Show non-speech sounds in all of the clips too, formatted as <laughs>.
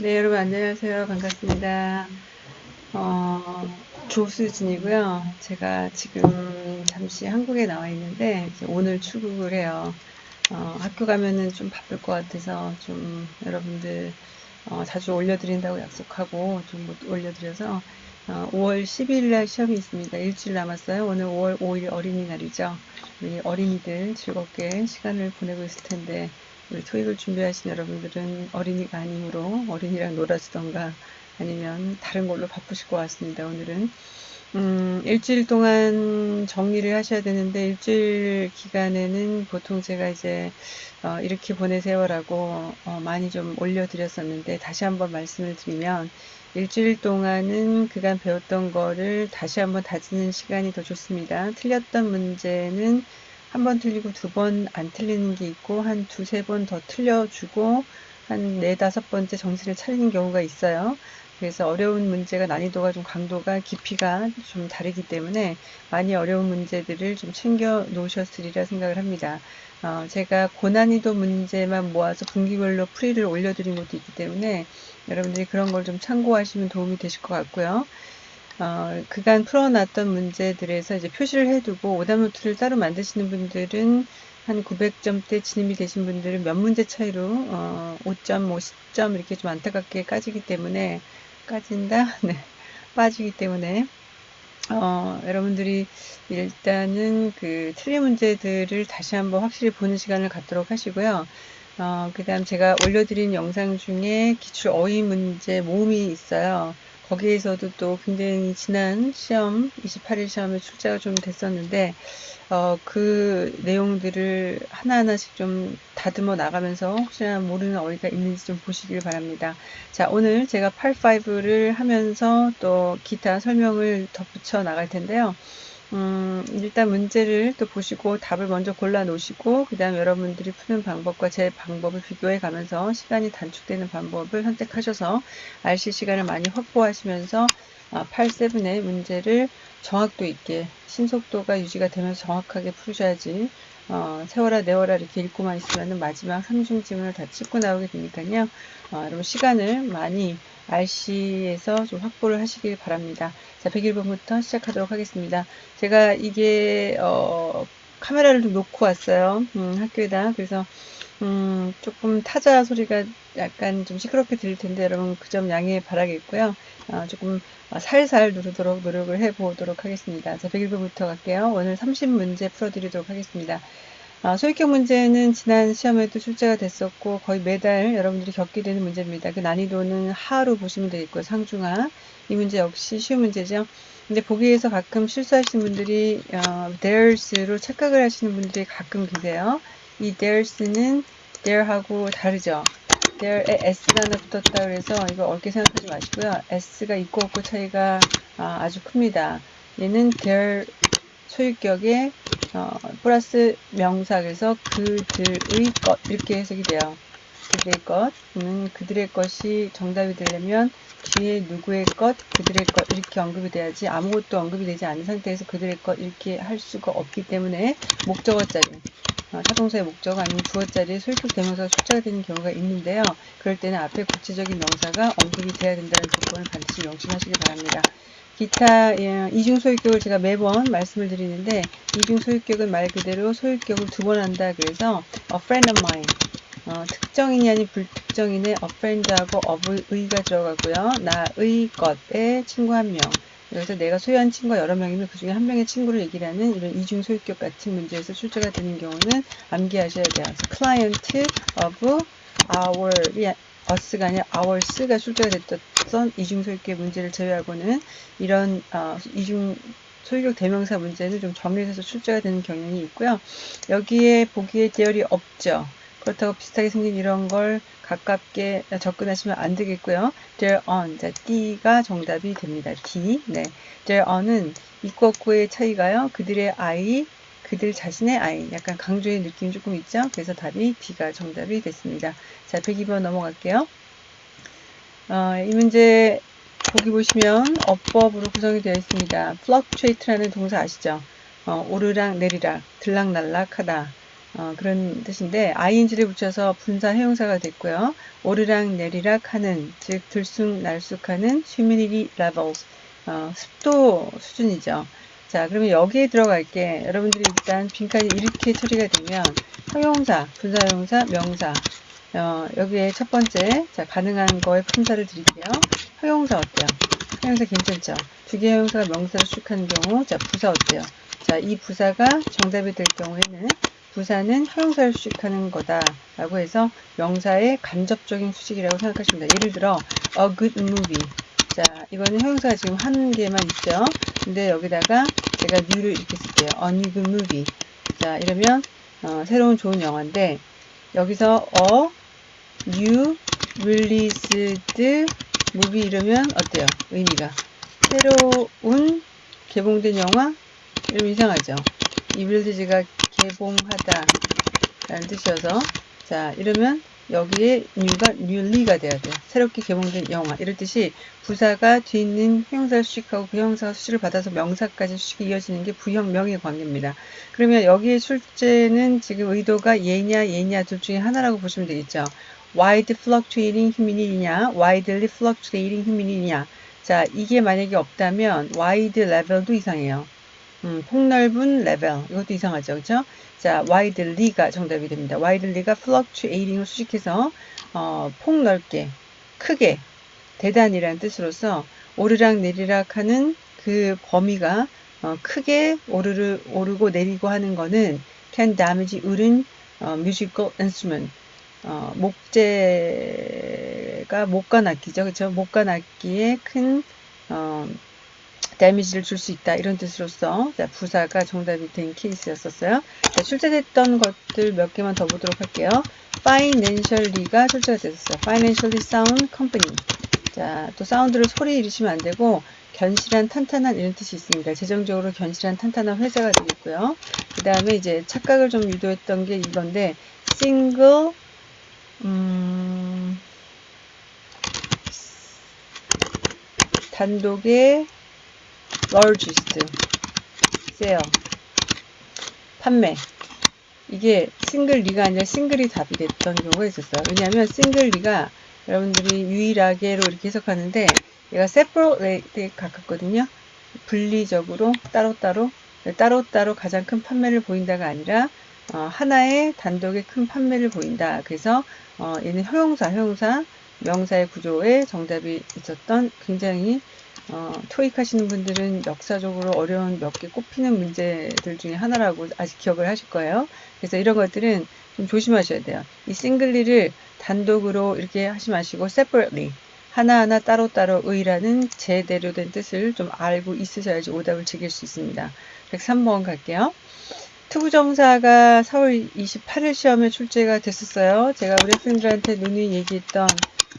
네, 여러분 안녕하세요. 반갑습니다. 어, 조수진이고요. 제가 지금 잠시 한국에 나와 있는데 오늘 출국을 해요. 어, 학교 가면은 좀 바쁠 것 같아서 좀 여러분들 어, 자주 올려드린다고 약속하고 좀못 올려드려서 어, 5월 10일 날 시험이 있습니다. 일주일 남았어요. 오늘 5월 5일 어린이날이죠. 우리 어린이들 즐겁게 시간을 보내고 있을 텐데 우리 토익을 준비하신 여러분들은 어린이가 아니므로 어린이랑 놀아주던가 아니면 다른 걸로 바쁘실 것 같습니다. 오늘은 음, 일주일 동안 정리를 하셔야 되는데 일주일 기간에는 보통 제가 이제 어, 이렇게 보내세요라고 어, 많이 좀 올려드렸었는데 다시 한번 말씀을 드리면 일주일 동안은 그간 배웠던 거를 다시 한번 다지는 시간이 더 좋습니다. 틀렸던 문제는 한 번 틀리고 두 번 안 틀리는 게 있고 한 두세 번 더 틀려주고 한 네 다섯 번째 정신을 차리는 경우가 있어요. 그래서 어려운 문제가 난이도가 좀 강도가 깊이가 좀 다르기 때문에 많이 어려운 문제들을 좀 챙겨 놓으셨으리라 생각을 합니다. 어, 제가 고난이도 문제만 모아서 분기별로 풀이를 올려드린 것도 있기 때문에 여러분들이 그런 걸 좀 참고하시면 도움이 되실 것 같고요. 어, 그간 풀어놨던 문제들에서 이제 표시를 해두고 오답노트를 따로 만드시는 분들은 한 900점대 진입이 되신 분들은 몇 문제 차이로 어, 5점, 뭐 10점 이렇게 좀 안타깝게 까지기 때문에 까진다? <laughs> 네. 빠지기 때문에 어, 여러분들이 일단은 그 틀린 문제들을 다시 한번 확실히 보는 시간을 갖도록 하시고요. 어, 그 다음 제가 올려드린 영상 중에 기출 어휘 문제 모음이 있어요. 거기에서도 또 굉장히 지난 시험, 28일 시험에 출제가 좀 됐었는데, 어, 그 내용들을 하나하나씩 좀 다듬어 나가면서 혹시나 모르는 어휘가 있는지 좀 보시길 바랍니다. 자, 오늘 제가 8-5를 하면서 또 기타 설명을 덧붙여 나갈 텐데요. 음, 일단 문제를 또 보시고 답을 먼저 골라 놓으시고 그 다음 여러분들이 푸는 방법과 제 방법을 비교해 가면서 시간이 단축되는 방법을 선택하셔서 RC 시간을 많이 확보하시면서 8-7의 아, 문제를 정확도 있게 신속도가 유지가 되면서 정확하게 풀으셔야지 어, 세워라 내워라 이렇게 읽고만 있으면 마지막 삼중 지문을 다 찍고 나오게 되니까요. 어, 여러분 시간을 많이 RC에서 좀 확보를 하시길 바랍니다. 자, 101번부터 시작하도록 하겠습니다. 제가 이게 어, 카메라를 좀 놓고 왔어요. 음, 학교에다. 그래서 음, 조금 타자 소리가 약간 좀 시끄럽게 들릴 텐데 여러분 그 점 양해 바라겠고요. 어, 조금 살살 누르도록 노력을 해 보도록 하겠습니다. 자, 101번부터 갈게요. 오늘 30문제 풀어드리도록 하겠습니다. 아, 소유격 문제는 지난 시험에도 출제가 됐었고 거의 매달 여러분들이 겪게 되는 문제입니다. 그 난이도는 하로 보시면 되겠고요. 상중하. 이 문제 역시 쉬운 문제죠. 근데 보기에서 가끔 실수하시는 분들이 어, there's로 착각을 하시는 분들이 가끔 계세요. 이 there's는 there하고 다르죠. there에 s가 하나 붙었다 그래서 이거 어렵게 생각하지 마시고요. s가 있고 없고 차이가 아, 아주 큽니다. 얘는 there 소유격에 어, 플러스 명사 그래서 그들의 것 이렇게 해석이 돼요. 그들의 것 음, 그들의 것이 정답이 되려면 뒤에 누구의 것, 그들의 것 이렇게 언급이 돼야지 아무것도 언급이 되지 않은 상태에서 그들의 것 이렇게 할 수가 없기 때문에 목적어 자리 어, 타동사의 목적어 아니면 주어 자리에 소유격 대명사가 출제가 되는 경우가 있는데요. 그럴 때는 앞에 구체적인 명사가 언급이 돼야 된다는 조건을 반드시 명심하시기 바랍니다. 기타 예, 이중 소유격을 제가 매번 말씀을 드리는데 이중 소유격은 말 그대로 소유격을 두 번 한다 그래서 a friend of mine 어, 특정인이 아닌 불특정인의 a friend하고 of의가 들어가고요. 나의 것의 친구 한 명. 그래서 내가 소유한 친구가 여러 명이면 그 중에 한 명의 친구를 얘기를 하는 이런 이중 소유격 같은 문제에서 출제가 되는 경우는 암기하셔야 돼요. 그래서 client of our us가 아니라 ours가 출제가 됐던 이중 소유격 문제를 제외하고는 이런 어, 이중 소유격 대명사 문제는 좀 정리해서 출제가 되는 경향이 있고요. 여기에 보기에 대열이 없죠. 그렇다고 비슷하게 생긴 이런 걸 가깝게 접근하시면 안 되겠고요. their on, 자, D가 정답이 됩니다. D, 네. their on은 이과 구의 차이가요. 그들의 아이, 그들 자신의 아이. 약간 강조의 느낌이 조금 있죠. 그래서 답이 D가 정답이 됐습니다. 자, 102번 넘어갈게요. 어, 이 문제 보기 보시면 어법으로 구성이 되어 있습니다. fluctuate라는 동사 아시죠? 어, 오르락 내리락, 들락날락 하다. 어, 그런 뜻인데 ing를 붙여서 분사 형용사가 됐고요. 오르락 내리락 하는 즉 들쑥날쑥하는 humidity levels 어, 습도 수준이죠. 자 그러면 여기에 들어갈게 여러분들이 일단 빈칸이 이렇게 처리가 되면 형용사, 분사 형용사, 명사 어, 여기에 첫 번째 자 가능한 거에 품사를 드릴게요. 형용사 어때요? 형용사 괜찮죠? 두개 형용사가 명사를 수식하는 경우 자 부사 어때요? 자이 부사가 정답이 될 경우에는 부사는 형용사를 수식하는 거다 라고 해서 명사의 간접적인 수식이라고 생각하시면 됩니다. 예를 들어 a good movie 자 이거는 형용사가 지금 한 개만 있죠. 근데 여기다가 제가 new를 이렇게 쓸게요. good movie 자 이러면 어, 새로운 좋은 영화인데 여기서 a new released movie 이러면 어때요? 의미가 새로운 개봉된 영화 이러면 이상하죠. 이 빌드지가 개봉하다 라는 뜻이어서 자 이러면 여기에 new가 newly가 돼야 돼요. 새롭게 개봉된 영화 이럴 뜻이 부사가 뒤에 있는 형용사를 수식하고 그 형용사가 수식을 받아서 명사까지 수식이 이어지는 게 부형명의 관계입니다. 그러면 여기에 출제는 지금 의도가 얘냐 얘냐 둘 중에 하나라고 보시면 되겠죠. wide fluctuating humidity냐 widely fluctuating humidity냐 자 이게 만약에 없다면 wide level도 이상해요. 음, 폭넓은 레벨. 이것도 이상하죠 그렇죠? 자 widely가 정답이 됩니다. widely가 fluctuating을 수식해서 어, 폭넓게 크게 대단이라는 뜻으로서 오르락 내리락 하는 그 범위가 어, 크게 오르르, 오르고 내리고 하는 거는 can damage 울은 어, musical instrument. 어, 목재가 목관 악기죠 그렇죠? 목관 악기의 큰 어, 데미지를 줄 수 있다 이런 뜻으로서 자, 부사가 정답이 된 케이스였었어요. 자, 출제됐던 것들 몇 개만 더 보도록 할게요. financially가 출제가 됐었어요. financially sound company. 자, 또 사운드를 소리 잃으시면 안 되고 견실한 탄탄한 이런 뜻이 있습니다. 재정적으로 견실한 탄탄한 회사가 되겠고요. 그 다음에 이제 착각을 좀 유도했던 게 이건데 single 음, 단독의 largest sale 판매 이게 싱글 리가 아니라 싱글이 답이 됐던 경우가 있었어요. 왜냐하면 싱글 리가 여러분들이 유일하게로 이렇게 해석하는데 얘가 separate에 가깝거든요. 분리적으로 따로따로 따로따로 가장 큰 판매를 보인다가 아니라 어, 하나의 단독의 큰 판매를 보인다. 그래서 어, 얘는 형용사, 형용사, 명사의 구조에 정답이 있었던 굉장히 어, 토익 하시는 분들은 역사적으로 어려운 몇 개 꼽히는 문제들 중에 하나라고 아직 기억을 하실 거예요. 그래서 이런 것들은 좀 조심하셔야 돼요. 이 싱글리를 단독으로 이렇게 하지 마시고 separately 하나하나 따로따로 의라는 제대로 된 뜻을 좀 알고 있으셔야지 오답을 즐길 수 있습니다. 103번 갈게요. 투부정사가 4월 28일 시험에 출제가 됐었어요. 제가 우리 학생들한테 누누이 얘기했던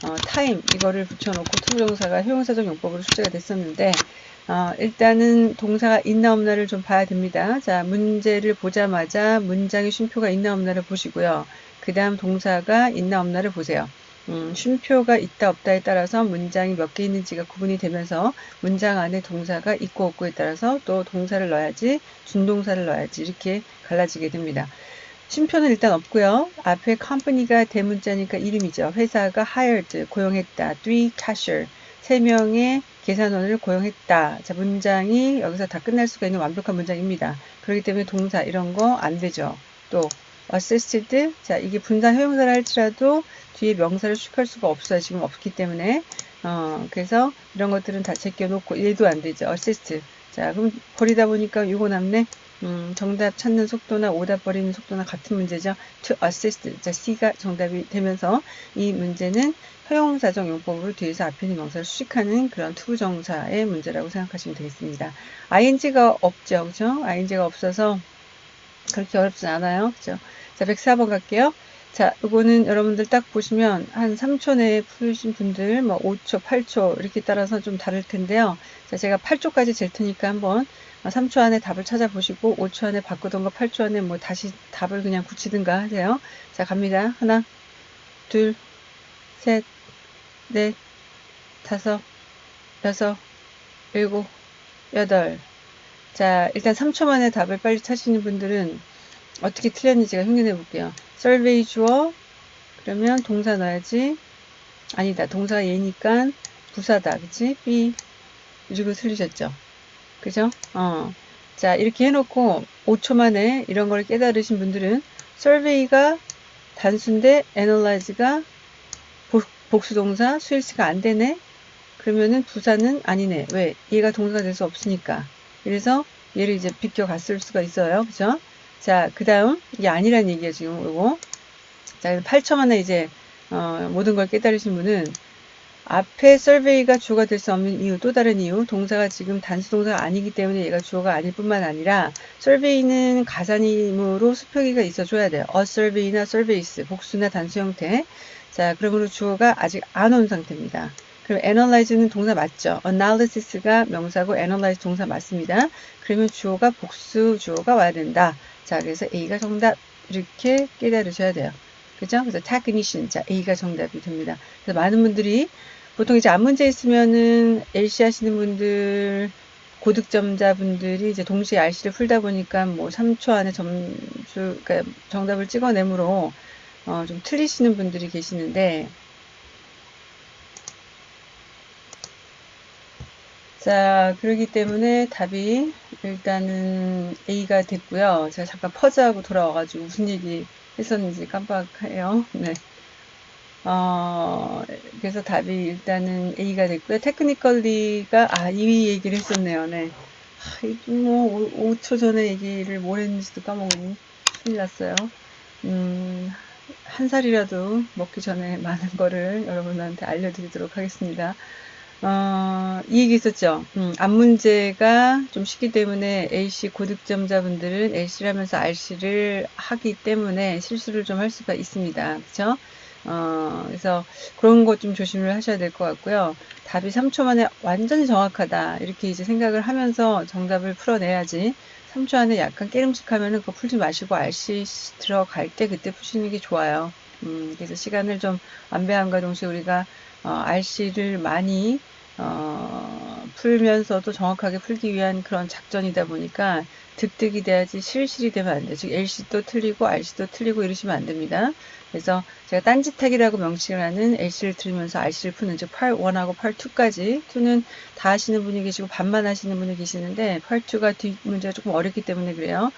어, time 이거를 붙여놓고 투부정사가 형용사적 용법으로 출제가 됐었는데 어, 일단은 동사가 있나 없나를 좀 봐야 됩니다. 자 문제를 보자마자 문장의 쉼표가 있나 없나를 보시고요. 그 다음 동사가 있나 없나를 보세요. 음, 쉼표가 있다 없다에 따라서 문장이 몇 개 있는지가 구분이 되면서 문장 안에 동사가 있고 없고에 따라서 또 동사를 넣어야지 준동사를 넣어야지 이렇게 갈라지게 됩니다. 쉼표는 일단 없고요. 앞에 company가 대문자니까 이름이죠. 회사가 hired, 고용했다. three cashier, 세 명의 계산원을 고용했다. 자, 문장이 여기서 다 끝날 수가 있는 완벽한 문장입니다. 그렇기 때문에 동사 이런 거 안 되죠. 또 assisted, 자, 이게 분산 효용사를 할지라도 뒤에 명사를 수식할 수가 없어요. 지금 없기 때문에. 어, 그래서 이런 것들은 다 제껴놓고 얘도 안 되죠. assist. 자, 그럼 버리다 보니까 이거 남네. 음, 정답 찾는 속도나 오답 버리는 속도나 같은 문제죠. to assist. 자, C가 정답이 되면서 이 문제는 형용사적 용법으로 뒤에서 앞에 있는 명사를 수식하는 그런 투부정사의 문제라고 생각하시면 되겠습니다. ing가 없죠. 그죠? ing가 없어서 그렇게 어렵진 않아요. 그죠? 자, 104번 갈게요. 자, 이거는 여러분들 딱 보시면 한 3초 내에 풀으신 분들 뭐 5초, 8초 이렇게 따라서 좀 다를 텐데요. 자, 제가 8초까지 잴 테니까 한번 3초 안에 답을 찾아보시고 5초 안에 바꾸던가 8초 안에 뭐 다시 답을 그냥 굳히든가 하세요. 자 갑니다. 하나 둘 셋 넷 다섯 여섯 일곱 여덟 자 일단 3초 만에 답을 빨리 찾으시는 분들은 어떻게 틀렸는지 제가 흉내내 볼게요. survey 주어 그러면 동사 넣어야지 아니다 동사가 얘니까 부사다 그치? B 이거 틀리셨죠? 그죠? 어. 자 이렇게 해놓고 5초 만에 이런 걸 깨달으신 분들은 survey가 단수인데 analyze가 복수동사 수일치가 안 되네? 그러면은 부사는 아니네. 왜? 얘가 동사가 될 수 없으니까. 그래서 얘를 이제 비껴 갔을 수가 있어요. 그죠? 자그 다음 이게 아니란 얘기야 지금 이거. 자 8초 만에 이제 어, 모든 걸 깨달으신 분은 앞에 survey가 주어가 될 수 없는 이유 또 다른 이유 동사가 지금 단수 동사가 아니기 때문에 얘가 주어가 아닐 뿐만 아니라 survey는 가산임으로 수표기가 있어줘야 돼요. A survey나 surveys 복수나 단수 형태. 자 그러므로 주어가 아직 안 온 상태입니다. 그럼 analyze는 동사 맞죠? analysis가 명사고 analyze 동사 맞습니다. 그러면 주어가 복수 주어가 와야 된다. 자 그래서 A가 정답 이렇게 깨달으셔야 돼요. 그죠? 그래서 technician 자 A가 정답이 됩니다. 그래서 많은 분들이 보통 이제 앞문제 있으면은 LC 하시는 분들 고득점자분들이 이제 동시에 RC를 풀다 보니까 뭐 3초 안에 점수 그러니까 정답을 찍어내므로 어, 좀 틀리시는 분들이 계시는데 자 그러기 때문에 답이 일단은 A가 됐고요. 제가 잠깐 퍼즈하고 돌아와가지고 무슨 얘기 했었는지 깜빡해요. 네. 어, 그래서 답이 일단은 A가 됐고요. 테크니컬리가, 아, 이 얘기를 했었네요. 네. 아, 뭐, 5, 초 전에 얘기를 뭘 했는지도 까먹으니 큰일 났어요. 음, 한 살이라도 먹기 전에 <laughs> 많은 거를 여러분한테 알려드리도록 하겠습니다. 어, 이 얘기 있었죠. 음, 앞 문제가 좀 쉽기 때문에 A씨 고득점자분들은 A씨를 하면서 R씨를 하기 때문에 실수를 좀 할 수가 있습니다. 그쵸? 어, 그래서 그런 것 좀 조심을 하셔야 될 것 같고요. 답이 3초 만에 완전히 정확하다. 이렇게 이제 생각을 하면서 정답을 풀어내야지. 3초 안에 약간 깨름직하면은 그거 풀지 마시고 RC 들어갈 때 그때 푸시는 게 좋아요. 음, 그래서 시간을 좀 안배함과 동시에 우리가 어, RC를 많이 어, 풀면서도 정확하게 풀기 위한 그런 작전이다 보니까 득득이 돼야지 실실이 되면 안 돼. 즉 LC도 틀리고 RC도 틀리고 이러시면 안 됩니다. 그래서 제가 딴짓하기라고 명칭을 하는 LC를 틀면서 RC를 푸는 즉 8-1하고 8-2까지 2는 다 하시는 분이 계시고 반만 하시는 분이 계시는데 8-2가 뒷 문제가 조금 어렵기 때문에 그래요.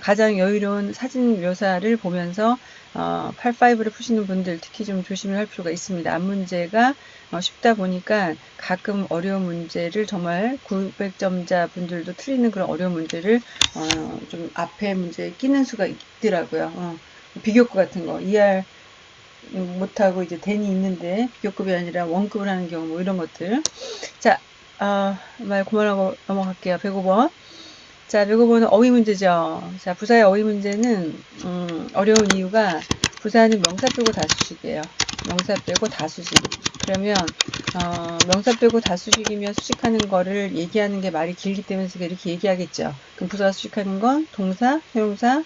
가장 여유로운 사진 묘사를 보면서 어, 8-5를 푸시는 분들 특히 좀 조심을 할 필요가 있습니다. 앞 문제가 어, 쉽다 보니까 가끔 어려운 문제를 정말 900점자 분들도 틀리는 그런 어려운 문제를 어, 좀 앞에 문제에 끼는 수가 있더라고요. 어, 비교급 같은 거 ER 못하고 이제 댄이 있는데 비교급이 아니라 원급을 하는 경우 뭐 이런 것들 자, 어, 말 그만하고 넘어갈게요. 105번 자, 105번은 어휘 문제죠. 자, 부사의 어휘 문제는 음, 어려운 이유가 부사는 명사 빼고 다수식이에요. 명사 빼고 다수식. 그러면 어, 명사 빼고 다수식이면 수식하는 거를 얘기하는 게 말이 길기 때문에 이렇게 얘기하겠죠. 그럼 부사가 수식하는 건 동사, 형용사,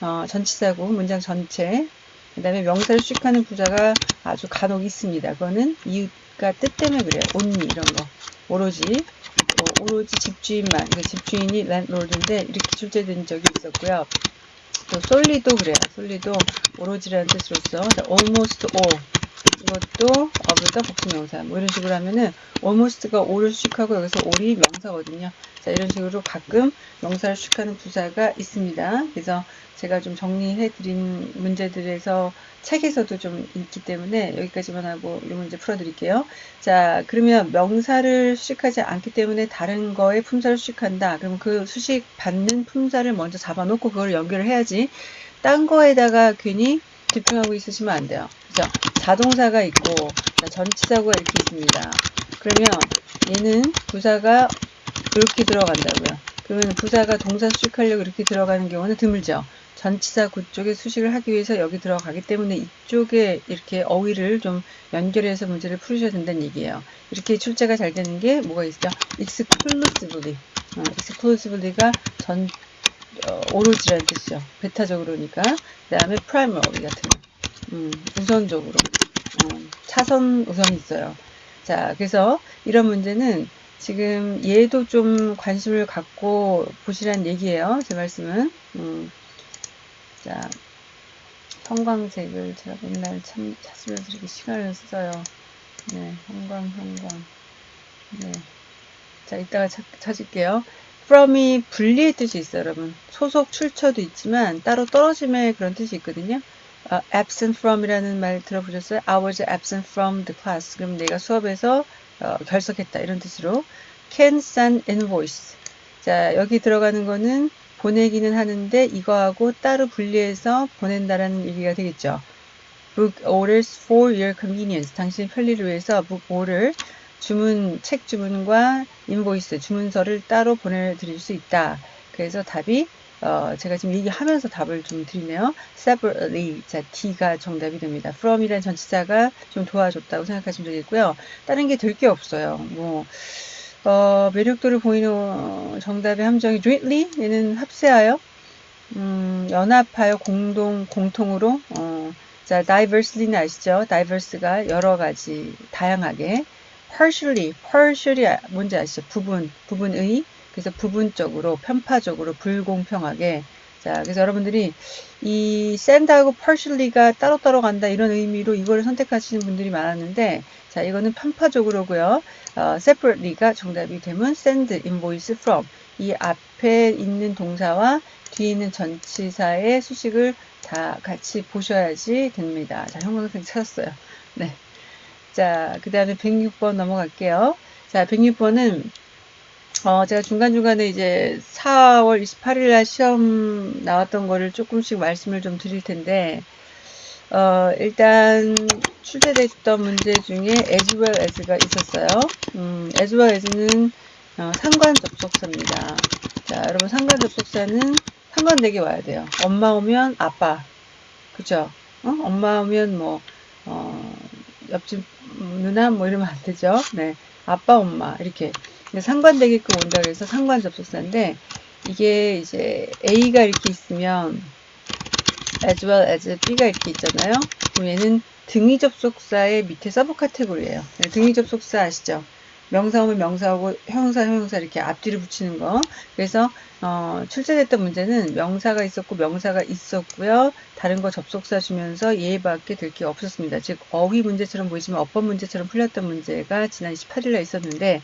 어, 전치사고 문장 전체. 그 다음에 명사를 수식하는 부사가 아주 간혹 있습니다. 그거는 이 유가 뜻 때문에 그래요. only 이런 거. 오로지 어, 오로지 집주인만 그러니까 집주인이 랜로드인데 이렇게 출제된 적이 있었고요. 또 솔리도 그래요. 솔리도 오로지라는 뜻으로서 almost all 이것도 of가 복수명사 뭐 이런 식으로 하면은 almost가 all을 수식하고 여기서 all이 명사거든요. 자 이런 식으로 가끔 명사를 수식하는 부사가 있습니다. 그래서 제가 좀 정리해 드린 문제들에서 책에서도 좀 있기 때문에 여기까지만 하고 이 문제 풀어 드릴게요. 자 그러면 명사를 수식하지 않기 때문에 다른 거에 품사를 수식한다. 그럼 그 수식 받는 품사를 먼저 잡아 놓고 그걸 연결을 해야지 딴 거에다가 괜히 집중하고 있으시면 안 돼요. 그죠? 자동사가 있고 전치사가 이렇게 있습니다. 그러면 얘는 부사가 이렇게 들어간다고요. 그러면 부사가 동사 수식하려고 이렇게 들어가는 경우는 드물죠. 전치사 그쪽에 수식을 하기 위해서 여기 들어가기 때문에 이쪽에 이렇게 어휘를 좀 연결해서 문제를 풀으셔야 된다는 얘기예요. 이렇게 출제가 잘 되는 게 뭐가 있죠? exclusively. 어, exclusively가 전, 어, 오로지라는 뜻이죠. 베타적으로니까. 그 다음에 primarily 같은 거. 음, 우선적으로. 어, 차선 우선이 있어요. 자, 그래서 이런 문제는 지금 얘도 좀 관심을 갖고 보시라는 얘기예요. 제 말씀은. 음, 자, 형광색을 제가 맨날 참 찾으면서 이렇게 시간을 써요. 네, 형광, 형광. 네. 자, 이따가 찾, 찾을게요. from이 분리의 뜻이 있어요, 여러분. 소속, 출처도 있지만 따로 떨어짐의 그런 뜻이 있거든요. 어, absent from이라는 말 들어보셨어요? I was absent from the class. 그럼 내가 수업에서 어, 결석했다 이런 뜻으로 can send invoice. 자 여기 들어가는 거는 보내기는 하는데 이거하고 따로 분리해서 보낸다라는 얘기가 되겠죠. book orders for your convenience. 당신 편리를 위해서 book order 주문 책 주문과 인보이스 주문서를 따로 보내드릴 수 있다. 그래서 답이 어, 제가 지금 얘기하면서 답을 좀 드리네요. separately. 자, D가 정답이 됩니다. from이란 전치사가 좀 도와줬다고 생각하시면 되겠고요. 다른 게 될 게 없어요. 뭐, 어, 매력도를 보이는 정답의 함정이 jointly. 얘는 합세하여, 음, 연합하여 공동, 공통으로, 어, 자, diversely는 아시죠? divers가 여러 가지, 다양하게. partially, partially 뭔지 아시죠? 부분, 부분의, 그래서 부분적으로 편파적으로 불공평하게. 자 그래서 여러분들이 이 send하고 partially가 따로따로 간다 이런 의미로 이거를 선택하시는 분들이 많았는데 자 이거는 편파적으로고요. 어, separately가 정답이 되면 send invoice from. 이 앞에 있는 동사와 뒤에 있는 전치사의 수식을 다 같이 보셔야지 됩니다. 자 형광색 찾았어요. 네. 자, 그 다음에 106번 넘어갈게요. 자, 106번은 어, 제가 중간중간에 이제 4월 28일 날 시험 나왔던 거를 조금씩 말씀을 좀 드릴 텐데, 어, 일단 출제됐던 문제 중에 as well as가 있었어요. 음, as well as는 어, 상관 접속사입니다. 자, 여러분 상관 접속사는 상관되게 와야 돼요. 엄마 오면 아빠. 그죠? 어? 엄마 오면 뭐, 어, 옆집 누나 뭐 이러면 안 되죠. 네. 아빠, 엄마. 이렇게. 상관되게끔 온다 그래서 상관 접속사인데 이게 이제 A가 이렇게 있으면 as well as B가 이렇게 있잖아요. 그럼 얘는 등위 접속사의 밑에 sub 카테고리예요. 네, 등위 접속사 아시죠? 명사 오면 명사하고 형용사 형용사 이렇게 앞뒤를 붙이는 거. 그래서 어, 출제됐던 문제는 명사가 있었고 명사가 있었고요. 다른 거 접속사 주면서 얘밖에 될 게 없었습니다. 즉 어휘 문제처럼 보이지만 어법 문제처럼 풀렸던 문제가 지난 28일에 있었는데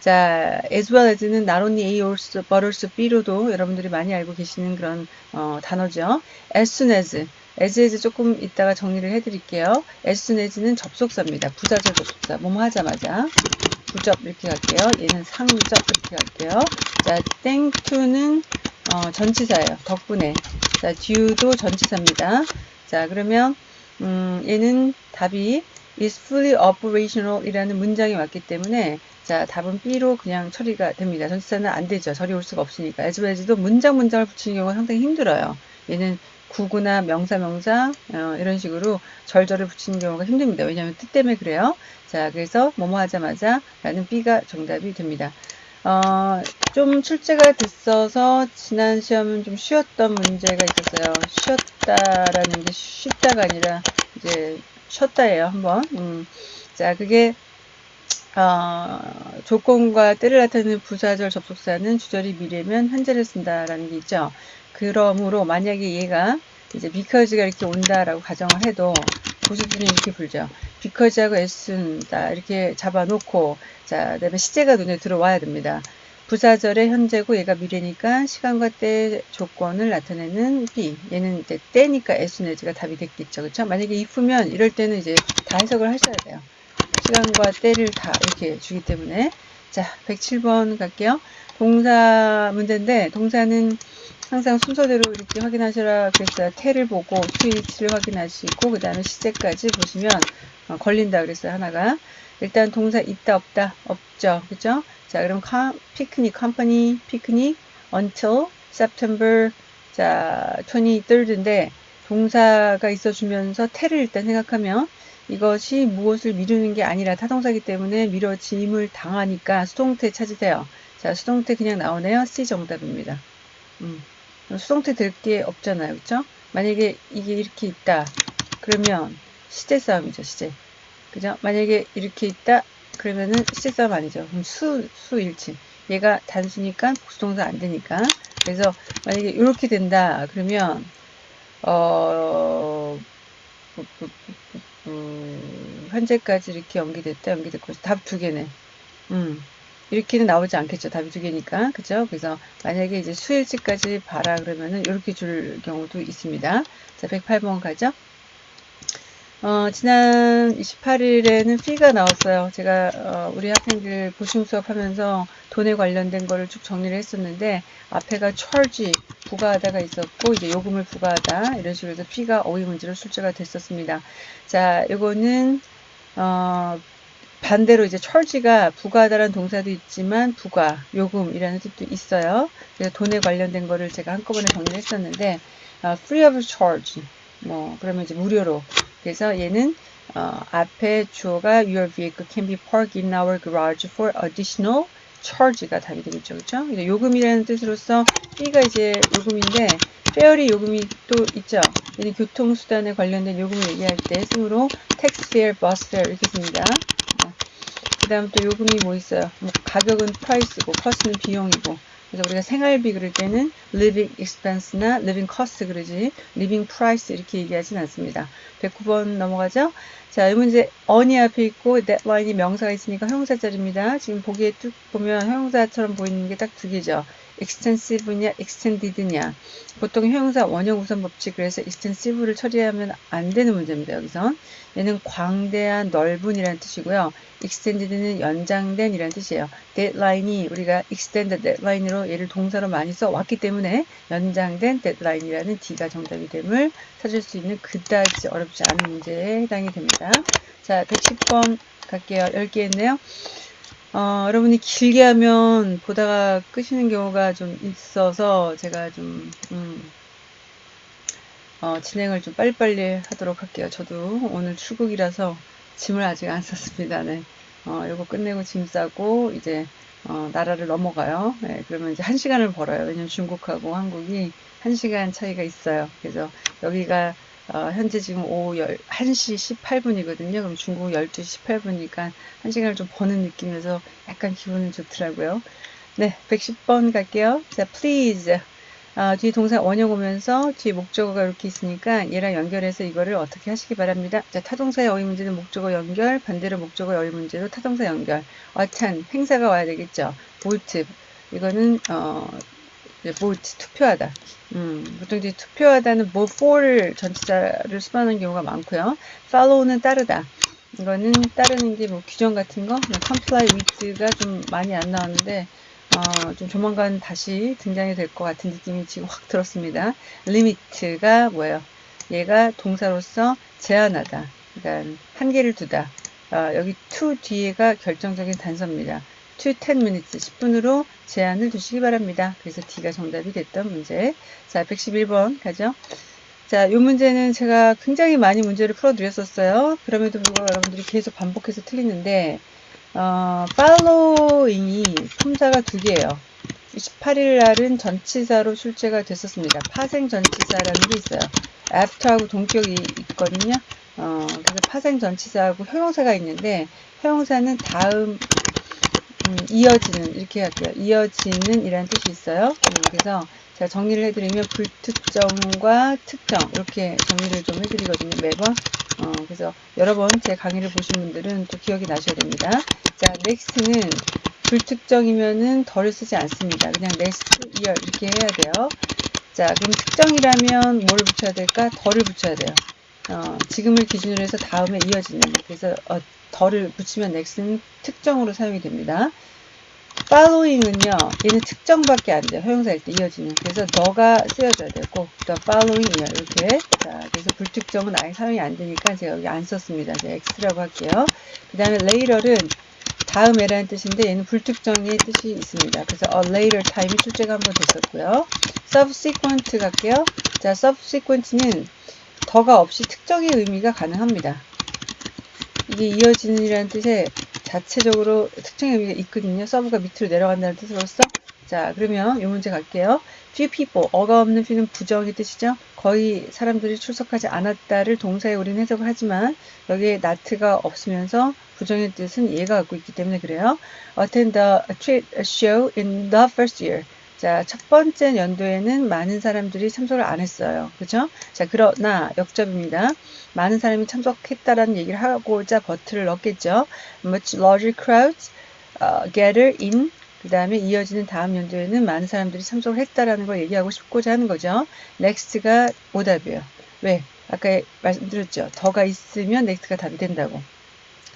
자, as well as는 not only A or but also B로도 여러분들이 많이 알고 계시는 그런 어, 단어죠. as soon as, as as 조금 이따가 정리를 해드릴게요. as soon as는 접속사입니다. 부자절 접속사. 뭐뭐 하자마자. 부접 이렇게 갈게요. 얘는 상접 이렇게 갈게요. 자, thank to는 어, 전치사예요. 덕분에. 자, due도 전치사입니다. 자, 그러면 음, 얘는 답이 is fully operational 이라는 문장이 왔기 때문에 자, 답은 B로 그냥 처리가 됩니다. 전치사는 안 되죠. 저리 올 수가 없으니까. as well as도 문장 문장을 붙이는 경우가 상당히 힘들어요. 얘는 구구나 명사 명사 어, 이런 식으로 절절을 붙이는 경우가 힘듭니다. 왜냐하면 뜻 때문에 그래요. 자, 그래서 뭐뭐 하자마자 라는 B가 정답이 됩니다. 어, 좀 출제가 됐어서 지난 시험은 좀 쉬웠던 문제가 있었어요. 쉬었다라는 게 쉽다가 아니라 이제 쉬었다예요. 한번. 음, 자, 그게 어, 조건과 때를 나타내는 부사절 접속사는 주절이 미래면 현재를 쓴다라는 게 있죠. 그러므로 만약에 얘가 이제 because가 이렇게 온다라고 가정을 해도 부수들은 이렇게 불죠. because하고 s다 이렇게 잡아놓고 자 그다음에 시제가 눈에 들어와야 됩니다. 부사절의 현재고 얘가 미래니까 시간과 때 조건을 나타내는 B 얘는 이제 때니까 s 내지가 답이 됐겠죠. 그렇죠? 만약에 if면 이럴 때는 이제 다 해석을 하셔야 돼요. 시간과 때를 다 이렇게 주기 때문에 자 107번 갈게요. 동사 문제인데 동사는 항상 순서대로 이렇게 확인하셔라 그랬어요. 태를 보고 스위치를 확인하시고 그 다음에 시제까지 보시면 어, 걸린다 그랬어요. 하나가 일단 동사 있다 없다 없죠. 그죠? 자 그럼 피크닉 컴퍼니 피크닉 until September 자 23rds인데 동사가 있어주면서 태를 일단 생각하면 이것이 무엇을 미루는 게 아니라 타동사기 때문에 미뤄짐을 당하니까 수동태 찾으세요. 자, 수동태 그냥 나오네요. C 정답입니다. 음, 수동태 될게 없잖아요. 그쵸? 만약에 이게 이렇게 있다. 그러면 시제 싸움이죠. 시제. 그죠? 만약에 이렇게 있다. 그러면은 시제 싸움 아니죠. 그럼 수, 수일치. 얘가 단수니까 복수동사 안 되니까. 그래서 만약에 이렇게 된다. 그러면 어, 음, 현재까지 이렇게 연기됐다, 연기됐고, 답 두 개네. 음, 이렇게는 나오지 않겠죠. 답이 두 개니까. 그죠? 그래서 만약에 이제 수일치까지 봐라 그러면은 이렇게 줄 경우도 있습니다. 자, 108번 가죠. 어, 지난 28일에는 피가 나왔어요. 제가 어, 우리 학생들 보충 수업하면서 돈에 관련된 거를 쭉 정리를 했었는데 앞에가 charge 부과하다가 있었고 이제 요금을 부과하다 이런 식으로 해서 피가 어휘 문제로 출제가 됐었습니다. 자, 이거는 어, 반대로 이제 charge가 부과하다라는 동사도 있지만 부과, 요금이라는 뜻도 있어요. 그래서 돈에 관련된 거를 제가 한꺼번에 정리했었는데 어, free of charge 뭐 그러면 이제 무료로 그래서 얘는 어, 앞에 주어가 your vehicle can be parked in our garage for additional charge가 답이 되겠죠. 그렇죠? 요금이라는 뜻으로서 B가 이제 요금인데 페어리 요금이 또 있죠. 얘는 교통수단에 관련된 요금을 얘기할 때 쓰므로 tax fare, bus fare 이렇게 씁니다. 그 다음 또 요금이 뭐 있어요? 뭐 가격은 price고 cost는 비용이고 그래서 우리가 생활비 그럴 때는 living expense나 living cost 그러지 living price 이렇게 얘기하진 않습니다. 109번 넘어가죠. 자, 이 문제 on이 앞에 있고 deadline이 명사가 있으니까 형용사 자리입니다. 지금 보기에 쭉 보면 형용사처럼 보이는 게 딱 두 개죠. Extensive냐 extended냐 보통 형용사 원형 우선 법칙 그래서 extensive를 처리하면 안 되는 문제입니다. 여기선 얘는 광대한 넓은 이라는 뜻이고요. extended는 연장된 이라는 뜻이에요. deadline이 우리가 extended deadline으로 얘를 동사로 많이 써왔기 때문에 연장된 deadline이라는 D가 정답이 됨을 찾을 수 있는 그다지 어렵지 않은 문제에 해당이 됩니다. 자 110번 갈게요. 10개 했네요. 어, 여러분이 길게 하면 보다가 끄시는 경우가 좀 있어서 제가 좀 음, 어, 진행을 좀 빨리빨리 하도록 할게요. 저도 오늘 출국이라서 짐을 아직 안 쌌습니다. 네. 어, 이거 끝내고 짐 싸고 이제 어, 나라를 넘어가요. 네, 그러면 이제 한 시간을 벌어요. 왜냐면 중국하고 한국이 한 시간 차이가 있어요. 그래서 여기가 어, 현재 지금 오후 1시 18분이거든요. 그럼 중국 12시 18분이니까 1시간을 좀 버는 느낌에서 약간 기분은 좋더라고요. 네, 110번 갈게요. 자, please. 아, 뒤에 동사 원형 오면서 뒤에 목적어가 이렇게 있으니까 얘랑 연결해서 이거를 어떻게 하시기 바랍니다. 자, 타동사의 어휘 문제는 목적어 연결, 반대로 목적어 어휘 문제도 타동사 연결. 어찬, 행사가 와야 되겠죠. vote. 이거는, 어, vote, 투표하다. 음, 보통 이제 투표하다는 뭐 for를 전치사를 수반하는 경우가 많고요. follow는 따르다. 이거는 따르는 게 뭐 규정 같은 거, comply with가 좀 많이 안 나오는데 어, 좀 조만간 다시 등장이 될 것 같은 느낌이 지금 확 들었습니다. limit가 뭐예요? 얘가 동사로서 제한하다. 그러니까 한계를 두다. 어, 여기 to 뒤에가 결정적인 단서입니다. To 10 minutes 10분으로 제한을 두시기 바랍니다. 그래서 D가 정답이 됐던 문제. 자, 111번 가죠. 자, 이 문제는 제가 굉장히 많이 문제를 풀어드렸었어요. 그럼에도 불구하고 여러분들이 계속 반복해서 틀리는데 어, following이 품사가 두 개예요. 28일 날은 전치사로 출제가 됐었습니다. 파생 전치사라는 게 있어요. after하고 동격이 있거든요. 어, 그래서 파생 전치사하고 형용사가 있는데 형용사는 다음 음, 이어지는 이렇게 할게요. 이어지는 이라는 뜻이 있어요. 음, 그래서 제가 정리를 해드리면 불특정과 특정 이렇게 정리를 좀 해드리거든요. 매번. 어, 그래서 여러 번 제 강의를 보신 분들은 또 기억이 나셔야 됩니다. 자, next는 불특정이면은 덜을 쓰지 않습니다. 그냥 next year 이렇게 해야 돼요. 자, 그럼 특정이라면 뭘 붙여야 될까? 덜을 붙여야 돼요. 어, 지금을 기준으로 해서 다음에 이어지는. 그래서 어, 덜을 붙이면 next는 특정으로 사용이 됩니다. following은요, 얘는 특정밖에 안 돼요. 허용사일 때 이어지는. 그래서 너가 쓰여져야 되고, 또 following이요. 이렇게. 자, 그래서 불특정은 아예 사용이 안 되니까 제가 여기 안 썼습니다. 제가 x라고 할게요. 그 다음에 later은 다음에라는 뜻인데 얘는 불특정의 뜻이 있습니다. 그래서 a later time이 출제가 한번 됐었고요. subsequent 갈게요. 자, subsequent는 더가 없이 특정의 의미가 가능합니다. 이게 이어지는이라는 뜻의 자체적으로 특정 의미가 있거든요. 서브가 밑으로 내려간다는 뜻으로서 자 그러면 이 문제 갈게요. few people 어가 없는 few는 부정의 뜻이죠. 거의 사람들이 출석하지 않았다를 동사에 우리는 해석을 하지만 여기에 not가 없으면서 부정의 뜻은 얘가 갖고 있기 때문에 그래요. attend the show in the first year 자, 첫 번째 연도에는 많은 사람들이 참석을 안 했어요. 그죠? 자, 그러나 역접입니다. 많은 사람이 참석했다라는 얘기를 하고자 버트를 넣겠죠. Much larger crowds uh, gather in 그 다음에 이어지는 다음 연도에는 많은 사람들이 참석을 했다라는 걸 얘기하고 싶고자 하는 거죠. next가 오답이에요. 왜? 아까 말씀드렸죠. 더가 있으면 next가 답이 된다고.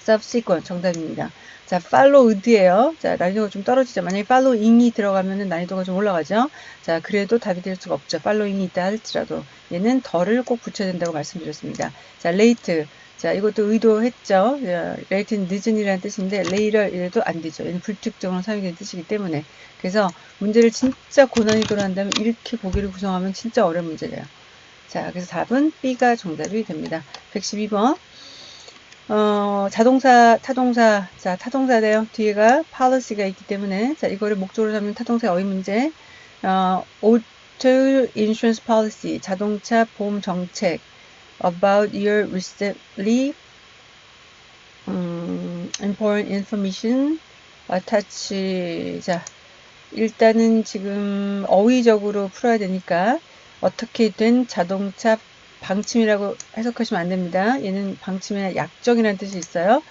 Subsequent 정답입니다. 자, followed예요. 자, 난이도가 좀 떨어지죠. 만약에 following이 들어가면은 난이도가 좀 올라가죠. 자, 그래도 답이 될 수가 없죠. following이 있다 할지라도 얘는 더를 꼭 붙여야 된다고 말씀드렸습니다. 자, late 자, 이것도 의도했죠. late는 늦은이라는 뜻인데 later 이래도 안 되죠. 얘는 불특정으로 사용되는 뜻이기 때문에. 그래서 문제를 진짜 고난이도로 한다면 이렇게 보기를 구성하면 진짜 어려운 문제예요. 자, 그래서 답은 B가 정답이 됩니다. 112번. 어, 자동사, 타동사, 자, 타동사래요. 뒤에가 policy가 있기 때문에, 자, 이거를 목적으로 잡는 타동사 어휘 문제. 어, auto insurance policy, 자동차 보험 정책. about your recently um, important information attach 자 일단은 지금 어휘적으로 풀어야 되니까 어떻게 된 자동차 방침이라고 해석하시면 안 됩니다. 얘는 방침이나 약정이라는 뜻이 있어요.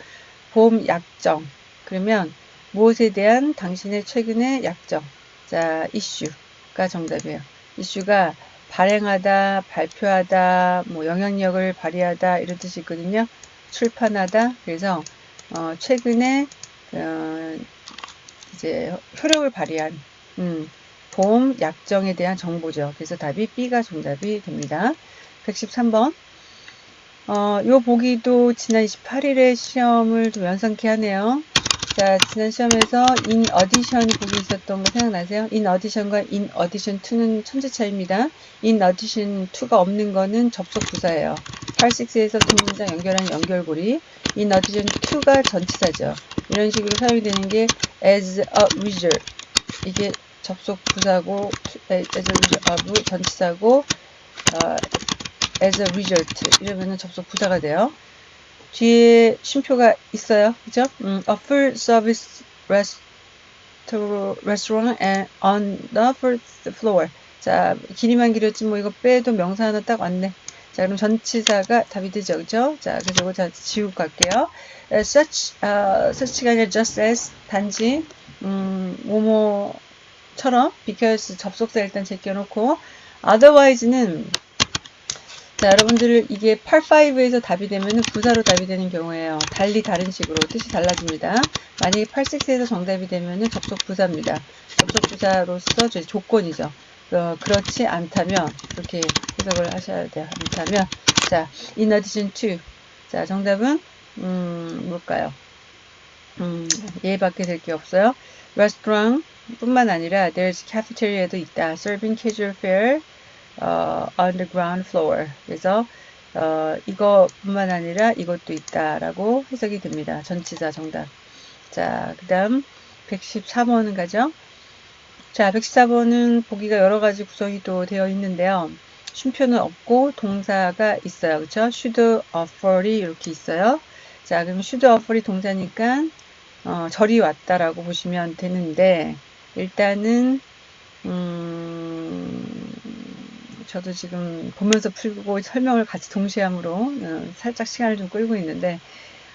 보험 약정. 그러면 무엇에 대한 당신의 최근의 약정. 자, 이슈가 정답이에요. 이슈가 발행하다, 발표하다, 뭐 영향력을 발휘하다 이런 뜻이 있거든요. 출판하다. 그래서 어, 최근에 어, 이제 효력을 발휘한 음, 보험 약정에 대한 정보죠. 그래서 답이 B가 정답이 됩니다. 113번. 어, 요 보기도 지난 28일에 시험을 좀 연상케 하네요. 자, 지난 시험에서 in addition 보기 있었던 거 생각나세요? in addition과 in addition to는 천재 차이입니다. in addition to가 없는 거는 접속 부사예요. 86에서 두 문장 연결하는 연결고리. in addition to가 전치사죠. 이런 식으로 사용이 되는 게 as a result. 이게 접속 부사고 as a result of 전치사고 어, as a result 이러면은 접속 부사가 돼요. 뒤에 쉼표가 있어요. 그죠? 음, a full service restaurant and on the first floor. 자, 길이만 길었지 뭐 이거 빼도 명사 하나 딱 왔네. 자, 그럼 전치사가 답이 되죠. 그죠? 자, 그래서 이거 자, 지우고 갈게요. such, uh, such가 아니라 just as, 단지, 음, 뭐뭐처럼, because 접속사 일단 제껴놓고, otherwise는 자, 여러분들 이게 85에서 답이 되면 부사로 답이 되는 경우에요. 달리 다른 식으로 뜻이 달라집니다. 만약에 86에서 정답이 되면 접속 부사입니다. 접속 부사로서 조건이죠. 어, 그렇지 않다면 그렇게 해석을 하셔야 돼요. 않다면 자, in addition to 자, 정답은 음, 뭘까요? 음, 얘밖에 될 게 없어요. restaurant 뿐만 아니라 there's cafeteria도 있다. serving casual fare 어, on the ground floor. 그래서 어, 이것뿐만 아니라 이것도 있다라고 해석이 됩니다. 전치사 정답. 자, 그 다음 114번은 가죠. 자, 114번은 보기가 여러 가지 구성이 또 되어 있는데요. 쉼표는 없고 동사가 있어요. 그렇죠? should offer이 이렇게 있어요. 자, 그럼 should offer이 동사니까 어, 절이 왔다라고 보시면 되는데 일단은 음, 저도 지금 보면서 풀고 설명을 같이 동시에 함으로 어, 살짝 시간을 좀 끌고 있는데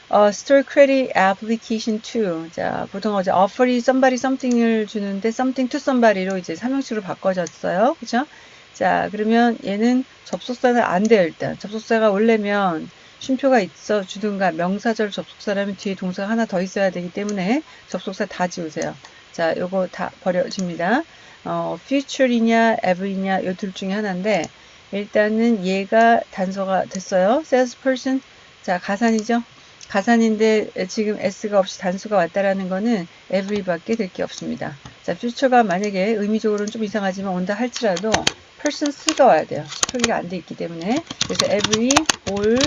어, Store Credit Application 2. 자, 보통 어제 offer이 somebody something을 주는데 something to somebody로 이제 삼형식으로 바꿔졌어요. 그죠? 자, 그러면 얘는 접속사는 안 돼요, 일단. 접속사가 올려면 쉼표가 있어 주든가 명사절 접속사라면 뒤에 동사가 하나 더 있어야 되기 때문에 접속사 다 지우세요. 자, 요거 다 버려집니다. 어, future이냐 ever이냐 이 둘 중에 하나인데 일단은 얘가 단서가 됐어요. salesperson 자 가산이죠. 가산인데 지금 s가 없이 단수가 왔다라는 거는 every밖에 될 게 없습니다. 자 future가 만약에 의미적으로는 좀 이상하지만 온다 할지라도 person s가 와야 돼요. 표기가 안 돼 있기 때문에 그래서 every, all,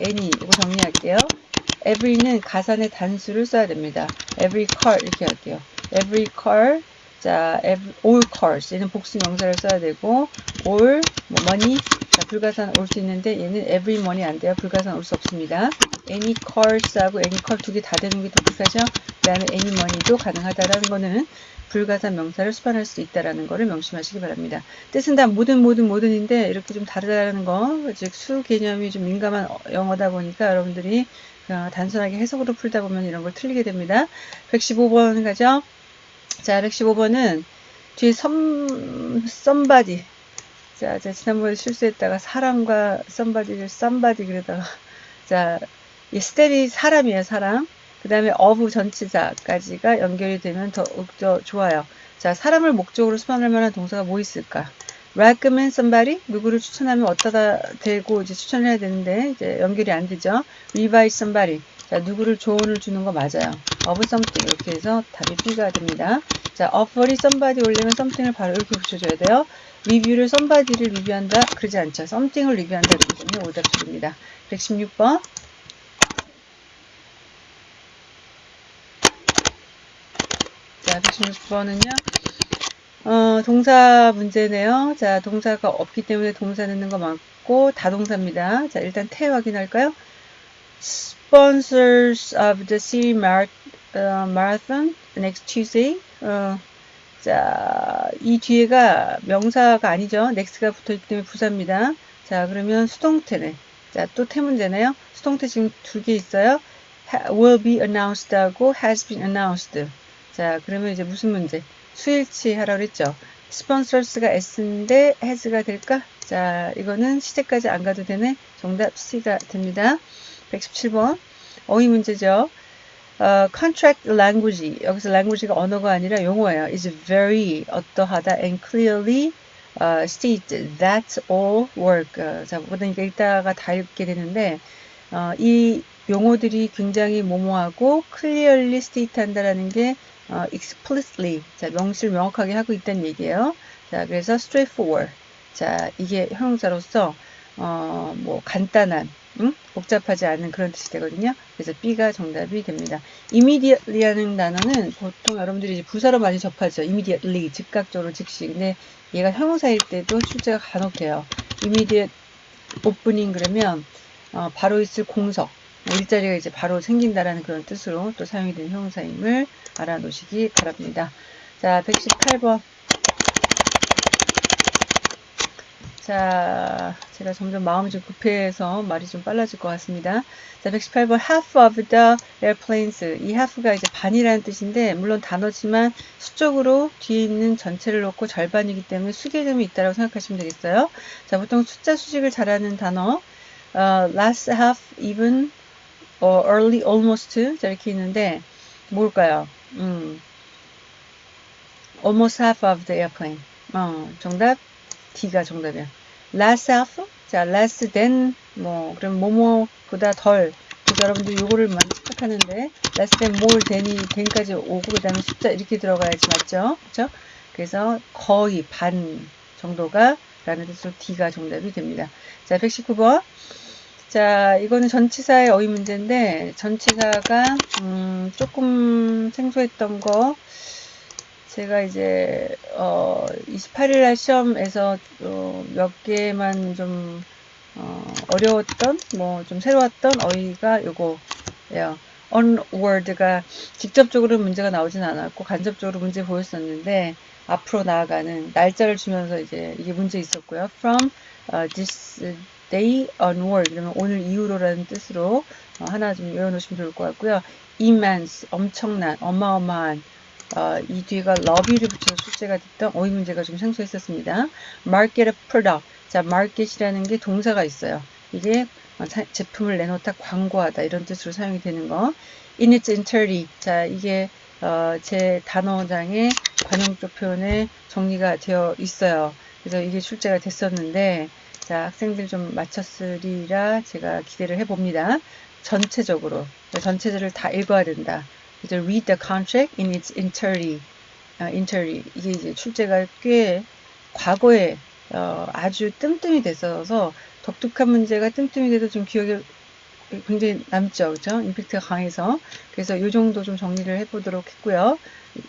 any 이거 정리할게요. every는 가산의 단수를 써야 됩니다. every car 이렇게 할게요. every car 자, all cars. 얘는 복수 명사를 써야 되고, all, 뭐 money. 자, 불가산 올 수 있는데, 얘는 every money 안 돼요. 불가산 올 수 없습니다. any cars하고 any car 두 개 다 되는 게 독특하죠. 그 다음에 any money도 가능하다라는 거는 불가산 명사를 수반할 수 있다라는 것을 명심하시기 바랍니다. 뜻은 다 모든 모든 모든인데 이렇게 좀 다르다라는 거, 즉 수 개념이 좀 민감한 영어다 보니까 여러분들이 단순하게 해석으로 풀다 보면 이런 걸 틀리게 됩니다. 115번 가죠. 자, 115번은 뒤에 some, somebody. 자, 제가 지난번에 실수했다가 사람과 somebody를 somebody 그러다가 <laughs> 자, 이 staff이 사람이에요, 사람. 그 다음에 어부 전치사까지가 연결이 되면 더욱 더 좋아요. 자, 사람을 목적으로 수반할 만한 동사가 뭐 있을까? recommend somebody 누구를 추천하면 어디다 대고 이제 추천을 해야 되는데 이제 연결이 안 되죠. revise somebody 자 누구를 조언을 주는 거 맞아요. of something 이렇게 해서 답이 B가 됩니다. 자 offer이 somebody 올리면 something을 바로 이렇게 붙여줘야 돼요. review를 somebody를 리뷰한다 그러지 않죠. something을 리뷰한다 그러기 때문에 오답 줄입니다. 116번 자, 116번은요. 어, 동사 문제네요. 자, 동사가 없기 때문에 동사 넣는 거 맞고 다동사입니다. 자, 일단 태 확인할까요? Sponsors of the city marathon next Tuesday. 어, 자, 이 뒤에가 명사가 아니죠. next가 붙어있기 때문에 부사입니다. 자, 그러면 수동태네. 자, 또 태문제네요. 수동태 지금 두 개 있어요. will be announced 하고 has been announced. 자, 그러면 이제 무슨 문제? 수일치 하라고 그랬죠. 스폰서스가 S인데 has가 될까? 자, 이거는 시제까지 안 가도 되네. 정답 C가 됩니다. 117번. 어휘 문제죠. 어, contract language. 여기서 language가 언어가 아니라 용어예요. is very 어떠하다 and clearly uh, state that all work. 어, 자, 보니까 읽다가 다 읽게 되는데, 어, 이 용어들이 굉장히 모모하고 clearly state 한다라는 게 어, explicitly 자 명실 명확하게 하고 있다는 얘기예요. 자 그래서 straightforward 자 이게 형용사로서 어, 뭐 간단한 응? 복잡하지 않은 그런 뜻이 되거든요. 그래서 B가 정답이 됩니다. immediately라는 단어는 보통 여러분들이 이제 부사로 많이 접하죠. immediately 즉각적으로 즉시. 근데 얘가 형용사일 때도 출제가 간혹 돼요. immediate opening 그러면 어, 바로 있을 공석 뭐 일자리가 이제 바로 생긴다라는 그런 뜻으로 또 사용이 된 형용사임을 알아놓으시기 바랍니다. 자, 118번. 자, 제가 점점 마음이 좀 급해서 말이 좀 빨라질 것 같습니다. 자, 118번 half of the airplanes. 이 half가 이제 반이라는 뜻인데 물론 단어지만 수적으로 뒤에 있는 전체를 놓고 절반이기 때문에 수개념이 있다고 생각하시면 되겠어요. 자, 보통 숫자 수식을 잘하는 단어 어, last half, even, 어, early, almost 이렇게 있는데 뭘까요? 음, almost half of the airplane. 어, 정답 D가 정답이야. less half? 자, less than 뭐 그럼 뭐뭐보다 덜. 여러분들 요거를 많이 착각하는데 less than more than이 than까지 오고 그 다음에 숫자 이렇게 들어가야지 맞죠? 그렇죠? 그래서 거의 반 정도가 라는 뜻으로 D가 정답이 됩니다. 자, 119번. 자, 이거는 전치사의 어휘 문제인데 전치사가 음, 조금 생소했던 거 제가 이제 어, 28일 날 시험에서 어, 몇 개만 좀 어, 어려웠던 뭐 좀 새로웠던 어휘가 요거예요. onward가 직접적으로 문제가 나오진 않았고 간접적으로 문제 보였었는데 앞으로 나아가는 날짜를 주면서 이제 이게 문제 있었고요. from uh, this day onward 그러면 오늘 이후로라는 뜻으로 어, 하나 좀 외워놓으시면 좋을 것 같고요. immense 엄청난 어마어마한 어, 이 뒤가 love를 붙여서 출제가 됐던 어휘 문제가 좀 생소했었습니다. market a product 자 market이라는 게 동사가 있어요. 이게 어, 제품을 내놓다 광고하다 이런 뜻으로 사용이 되는 거 in its entirety 자 이게 어, 제 단어장에 관용적 표현에 정리가 되어 있어요. 그래서 이게 출제가 됐었는데 자, 학생들 좀 맞췄으리라 제가 기대를 해봅니다. 전체적으로, 전체들을 다 읽어야 된다. 이제 read the contract in its entirety. 어, entirety. 이게 출제가 꽤 과거에 어, 아주 뜸뜸이 됐어서 독특한 문제가 뜸뜸이 돼도 좀 기억에 굉장히 남죠. 그죠? 임팩트가 강해서. 그래서 이 정도 좀 정리를 해보도록 했고요.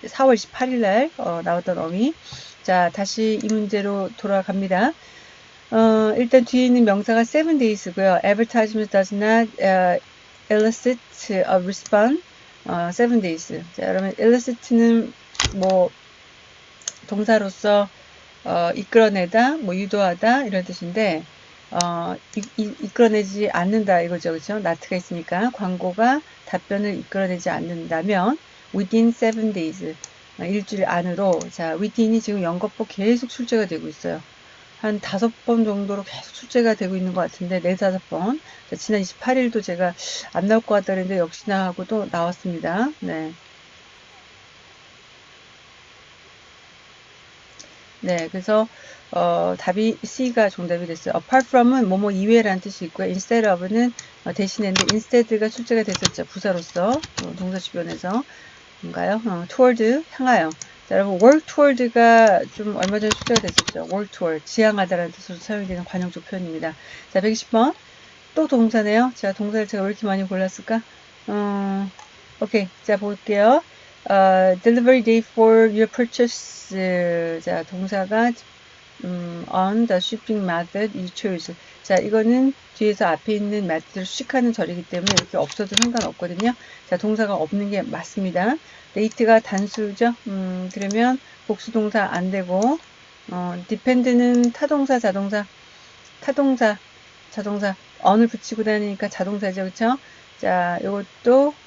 4월 28일 날 어, 나왔던 어미. 자, 다시 이 문제로 돌아갑니다. 어, 일단 뒤에 있는 명사가 seven days고요. advertisement does not uh, elicit a response 어, 7 days. 자, 그러면 elicit는 뭐 동사로서 어, 이끌어내다, 뭐 유도하다 이런 뜻인데 어, 이, 이, 이끌어내지 않는다 이거죠, 그렇죠? 나트가 있으니까 광고가 답변을 이끌어내지 않는다면 within 7 days 어, 일주일 안으로 자 within이 지금 연거포 계속 출제가 되고 있어요. 한 다섯 번 정도로 계속 출제가 되고 있는 것 같은데 네 다섯 번. 자, 지난 28일도 제가 안 나올 것 같다 그랬는데 역시나 하고 또 나왔습니다. 네. 네, 그래서 어, 답이 C가 정답이 됐어요. apart from은 뭐뭐 이외라는 뜻이 있고요. instead of는 어, 대신인데 instead가 출제가 됐었죠. 부사로서 어, 동사 주변에서 뭔가요? 어, toward 향하여. 자, 여러분 work toward가 좀 얼마 전에 출제가 됐었죠. work toward 지향하다라는 뜻으로 사용이 되는 관용적 표현입니다. 자, 120번 또 동사네요. 자, 동사를 제가 왜 이렇게 많이 골랐을까? 어, 오케이, 자 볼게요. 어, delivery day for your purchase. 자, 동사가 음, on the shipping method you choose. 자, 이거는 뒤에서 앞에 있는 method를 수식하는 절이기 때문에 이렇게 없어도 상관없거든요. 자, 동사가 없는 게 맞습니다. date가 단수죠. 음, 그러면 복수동사 안 되고, 어, depend는 타동사, 자동사, 타동사, 자동사, on을 붙이고 다니니까 자동사죠. 그쵸? 자, 이것도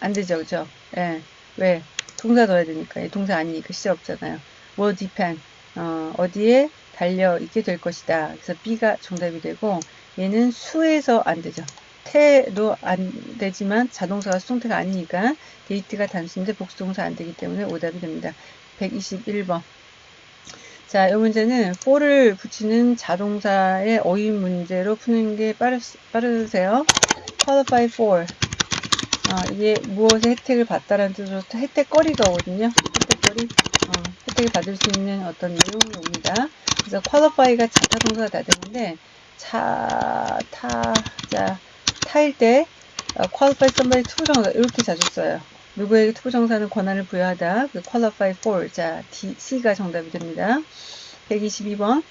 안 되죠. 그죠? 예. 왜? 동사 넣어야 되니까. 동사 아니니까 시제 없잖아요. will depend. 어, 어디에 달려 있게 될 것이다. 그래서 B가 정답이 되고 얘는 수에서 안 되죠. 태도 안 되지만 자동사가 수동태가 아니니까 데이트가 단수인데 복수동사 안 되기 때문에 오답이 됩니다. 121번. 자, 이 문제는 for를 붙이는 자동사의 어휘 문제로 푸는 게 빠르, 빠르세요. qualify for. 어, 이게 무엇의 혜택을 받다라는 뜻으로 혜택거리가 오거든요. 혜택거리. 어, 혜택을 받을 수 있는 어떤 내용이 옵니다. 그래서 qualify가 자타 동사가 다 되는데 차, 타, 자, 타일 때 어, qualify somebody 투부정사 이렇게 자주 써요. 누구에게 투부정사는 권한을 부여하다. 그 qualify for. 자, D, C가 정답이 됩니다. 122번.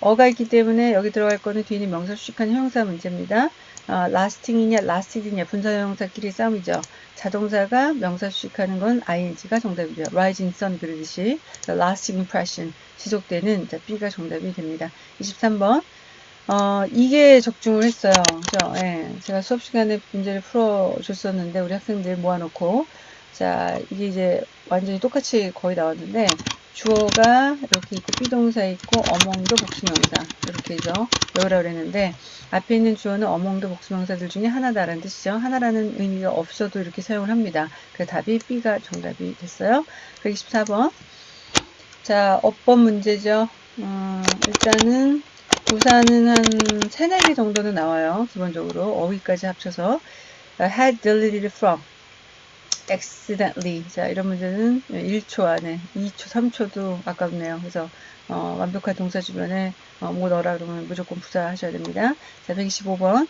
어가 있기 때문에 여기 들어갈 거는 뒤에 있는 명사 수식한 형용사 문제입니다. 어, lasting이냐 lasting이냐 분사형용사끼리 싸움이죠. 자동사가 명사 수식하는 건 ing가 정답이죠. rising sun 그러듯이 lasting impression 지속되는 자, B가 정답이 됩니다. 23번 어, 이게 적중을 했어요. 그죠? 예, 제가 수업 시간에 문제를 풀어줬었는데 우리 학생들 모아놓고 자 이게 이제 완전히 똑같이 거의 나왔는데 주어가 이렇게 있고 비동사 있고 어몽도 복수명사 이렇게 해서 외우라 그랬는데 앞에 있는 주어는 어몽도 복수명사들 중에 하나다라는 뜻이죠. 하나라는 의미가 없어도 이렇게 사용을 합니다. 그 답이 B가 정답이 됐어요. 124번 자 업법 문제죠. 음, 일단은 부사는 한 3, 4개 정도는 나와요. 기본적으로 어휘까지 합쳐서 had deleted from accidentally. 자, 이런 문제는 1초 안에 2초, 3초도 아깝네요. 그래서 어, 완벽한 동사 주변에 어, 뭐 넣어라 그러면 무조건 부사하셔야 됩니다. 자, 125번.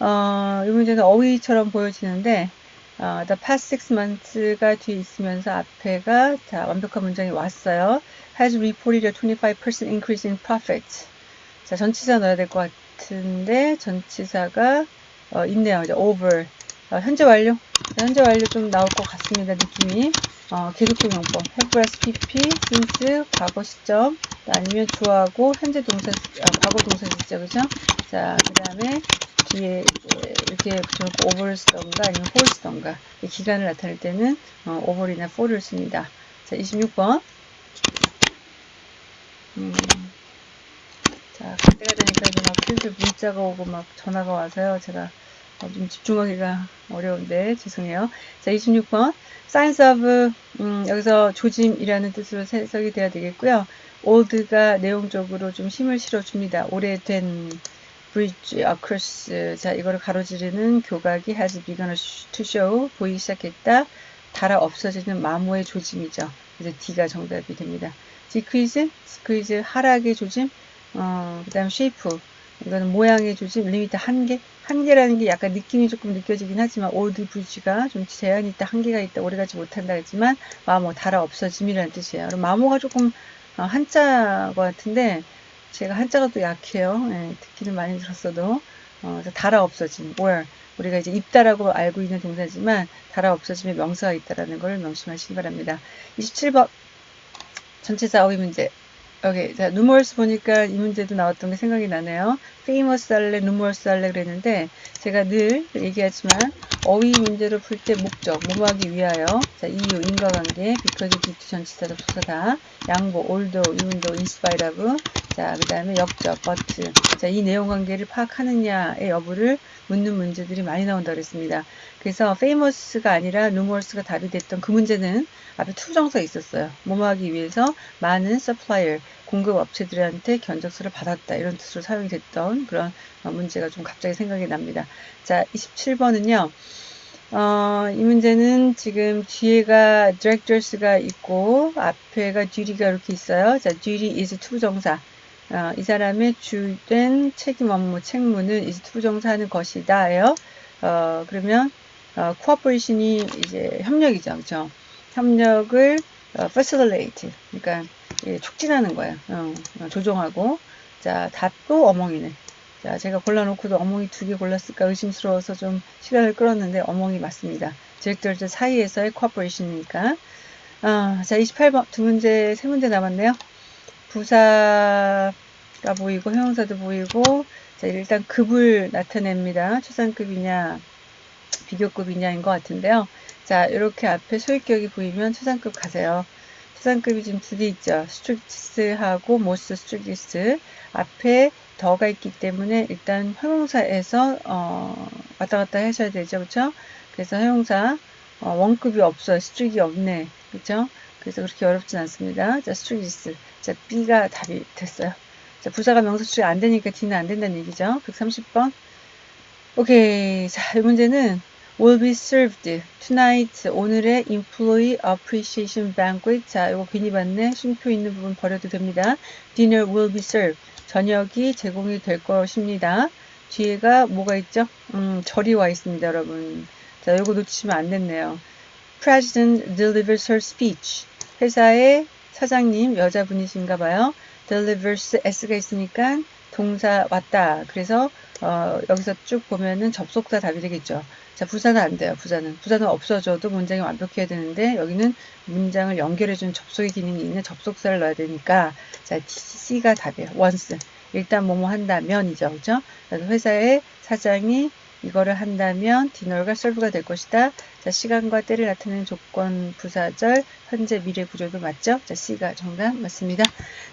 어, 이 문제는 어휘처럼 보여지는데 어, the past six months가 뒤에 있으면서 앞에가 자, 완벽한 문장이 왔어요. has reported a 25% increase in profit. 자, 전치사 넣어야 될 것 같은데 전치사가 어, 있네요. 이제 over. 어, 현재 완료. 현재 완료 좀 나올 것 같습니다. 느낌이. 어, 계속적 용법. have pp since 과거 시점 아니면 주어하고 현재 동사 아, 과거 동사 시죠 그죠? 자, 그 다음에 뒤에 이렇게 붙여놓고 over를 쓰던가 아니면 for 쓰던가 기간을 나타낼 때는 어, over이나 for를 씁니다. 자, 26번. 음, 자, 그때가 되니까 이제 막 슬슬 문자가 오고 막 전화가 와서요. 제가 어, 좀 집중하기가 어려운데 죄송해요. 자, 26번. Signs of 음, 여기서 조짐이라는 뜻으로 해석이 돼야 되겠고요. old가 내용적으로 좀 힘을 실어줍니다. 오래된 bridge across 자 이거를 가로지르는 교각이 has begun to show 보이기 시작했다. 달아 없어지는 마모의 조짐이죠. 그래서 D가 정답이 됩니다. decrease, decrease 하락의 조짐, 어, 그 다음 shape 이거는 모양의 조짐, limit 한계. 한계라는 게 약간 느낌이 조금 느껴지긴 하지만 old bridge가 좀 제한이 있다, 한계가 있다, 오래가지 못한다 했지만 마모, 닳아 없어짐이라는 뜻이에요. 그럼 마모가 조금 어, 한자인 것 같은데 제가 한자가 또 약해요. 예, 듣기는 많이 들었어도 어, 닳아 없어진 wear 우리가 이제 입다라고 알고 있는 동사지만 닳아 없어짐의 명사가 있다라는 걸 명심하시기 바랍니다. 27번 전체사 어휘 문제 오케이. 자, numerous 보니까 이 문제도 나왔던 게 생각이 나네요. famous 할래, numerous 할래 그랬는데, 제가 늘 얘기하지만, 어휘 문제를 풀때 목적, 뭐 하기 위하여, 자, 이유, 인과관계, because, due to 전치사, 접속사다, 양보, although, even though, in spite of, 자, 그 다음에 역적, but. 자, 이 내용 관계를 파악하느냐의 여부를 묻는 문제들이 많이 나온다 그랬습니다. 그래서 famous가 아니라 numerous가 답이 됐던 그 문제는 앞에 to부정사 있었어요. 뭐하기 위해서 많은 supplier, 공급 업체들한테 견적서를 받았다. 이런 뜻으로 사용이 됐던 그런 문제가 좀 갑자기 생각이 납니다. 자, 27번은요. 어, 이 문제는 지금 뒤에가 directors가 있고 앞에가 duty가 이렇게 있어요. 자, duty is to부정사. 어, 이 사람의 주된 책임 업무, 책무는 is to부정사하는 것이다 예요. 어, 그러면 어, cooperation이 이제 협력이죠. 그렇죠? 협력을 어, facilitate, 그러니까 예, 촉진하는 거예요. 어, 어, 조종하고 자 답도 어몽이네. 자 제가 골라놓고도 어몽이 두 개 골랐을까 의심스러워서 좀 시간을 끌었는데 어몽이 맞습니다. 디렉터들 사이에서의 코퍼레이션이니까. 아, 자 28번 두 문제 세 문제 남았네요. 부사가 보이고 형용사도 보이고 자 일단 급을 나타냅니다. 초상급이냐 비교급이냐인 것 같은데요. 자, 이렇게 앞에 소유격이 보이면 초상급 가세요. 초상급이 지금 두 개 있죠. 스트릭스하고 모스 스트릭스 앞에 더가 있기 때문에 일단 형용사에서 어, 왔다 갔다 하셔야 되죠. 그렇죠? 그래서 형용사 어, 원급이 없어요. 스트릭이 없네. 그렇죠? 그래서 그렇게 어렵진 않습니다. 자, 스트릭스. 자, B가 답이 됐어요. 자, 부사가 명사 수rik 안 되니까 D는 안 된다는 얘기죠. 130번. 오케이. 자, 이 문제는 will be served tonight 오늘의 employee appreciation banquet 자 이거 괜히 봤네 쉼표 있는 부분 버려도 됩니다 dinner will be served 저녁이 제공이 될 것입니다 뒤에가 뭐가 있죠 음 절이 와 있습니다 여러분 자 이거 놓치시면 안 됐네요 president delivers her speech 회사의 사장님 여자분이신가 봐요 delivers s가 있으니까 동사 왔다 그래서 어, 여기서 쭉 보면은 접속사 답이 되겠죠 자, 부사는 안 돼요. 부사는. 부사는 없어져도 문장이 완벽해야 되는데 여기는 문장을 연결해주는 접속의 기능이 있는 접속사를 넣어야 되니까 자, C가 답이에요. once. 일단 뭐뭐 한다면이죠. 그죠? 그래서 회사의 사장이 이거를 한다면 디널과 설브가 될 것이다. 자, 시간과 때를 나타내는 조건 부사절 현재 미래 구조도 맞죠? 자, C가 정답 맞습니다.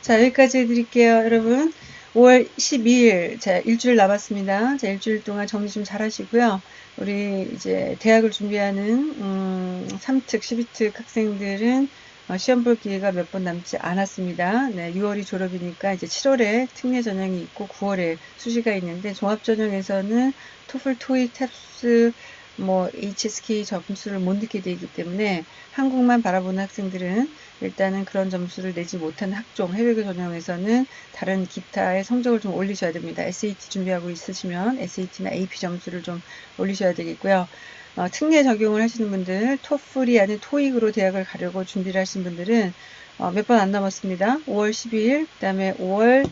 자, 여기까지 해드릴게요. 여러분. 5월 12일, 자, 일주일 남았습니다. 자, 일주일 동안 정리 좀 잘 하시고요. 우리 이제 대학을 준비하는, 음, 3특, 12특 학생들은 어, 시험 볼 기회가 몇 번 남지 않았습니다. 네, 6월이 졸업이니까 이제 7월에 특례 전형이 있고 9월에 수시가 있는데 종합 전형에서는 토플, 토익, 탭스, 뭐 HSK 점수를 못 넣게 되기 때문에 한국만 바라보는 학생들은 일단은 그런 점수를 내지 못한 학종 해외교 전형에서는 다른 기타의 성적을 좀 올리셔야 됩니다. SAT 준비하고 있으시면 SAT나 AP 점수를 좀 올리셔야 되겠고요. 어, 특례 적용을 하시는 분들 토플이 아닌 토익으로 대학을 가려고 준비를 하신 분들은 어, 몇 번 안 남았습니다. 5월 12일 그 다음에 5월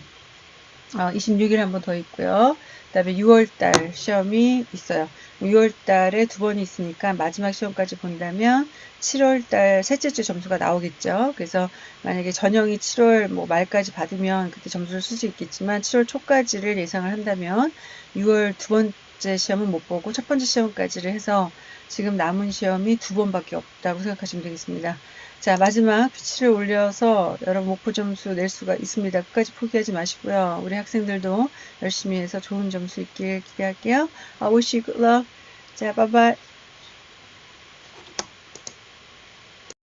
어, 26일 한 번 더 있고요. 그 다음에 6월달 시험이 있어요. 6월 달에 두 번이 있으니까 마지막 시험까지 본다면 7월 달 셋째 주 점수가 나오겠죠. 그래서 만약에 전형이 7월 뭐 말까지 받으면 그때 점수를 쓸 수 있겠지만 7월 초까지를 예상을 한다면 6월 두 번째 시험은 못 보고 첫 번째 시험까지를 해서 지금 남은 시험이 두 번밖에 없다고 생각하시면 되겠습니다. 자 마지막 피치를 올려서 여러분 목표 점수 낼 수가 있습니다. 끝까지 포기하지 마시고요. 우리 학생들도 열심히 해서 좋은 점수 있길 기대할게요. I wish you good luck. 자, bye.